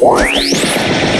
What?